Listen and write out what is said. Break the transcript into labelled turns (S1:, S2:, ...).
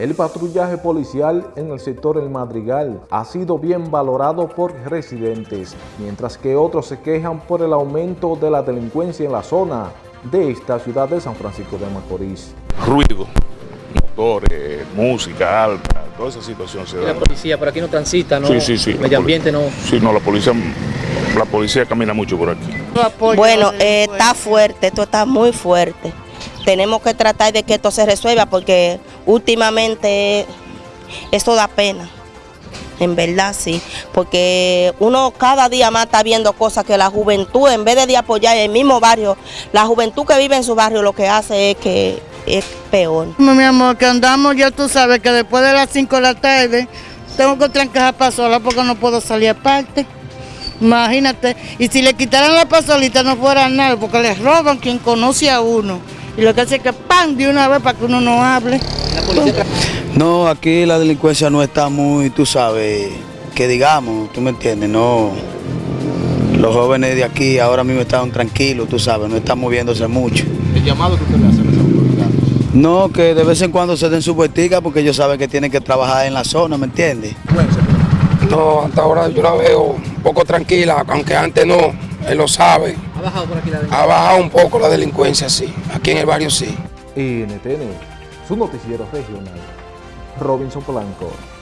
S1: El patrullaje policial en el sector El Madrigal ha sido bien valorado por residentes, mientras que otros se quejan por el aumento de la delincuencia en la zona de esta ciudad de San Francisco de Macorís.
S2: Ruido, motores, música alta, toda esa situación se da.
S3: La policía por aquí no transita, ¿no?
S2: Sí, sí, sí.
S3: Medio ambiente no.
S2: Sí, no, la policía, la policía camina mucho por aquí.
S4: Bueno, eh, está fuerte, esto está muy fuerte. Tenemos que tratar de que esto se resuelva porque últimamente esto da pena. En verdad sí, porque uno cada día más está viendo cosas que la juventud, en vez de apoyar el mismo barrio, la juventud que vive en su barrio lo que hace es que es peor.
S5: Mi amor, que andamos, ya tú sabes que después de las 5 de la tarde tengo que trancar para sola porque no puedo salir aparte. Imagínate, y si le quitaran la pasolita no fuera nada, porque les roban quien conoce a uno. Y lo que hace es que pan de una vez para que uno no hable.
S6: No, aquí la delincuencia no está muy, tú sabes, que digamos, tú me entiendes, no. Los jóvenes de aquí ahora mismo están tranquilos, tú sabes, no están moviéndose mucho.
S3: El llamado que usted le hace a las autoridades.
S6: No, que de vez en cuando se den su vueltica porque ellos saben que tienen que trabajar en la zona, ¿me entiendes?
S7: No, hasta ahora yo la veo un poco tranquila, aunque antes no, él lo sabe.
S3: ¿Ha bajado por aquí la
S7: Ha bajado un poco la delincuencia, sí. Aquí en el barrio sí.
S1: NTN, su noticiero regional. Robinson Polanco.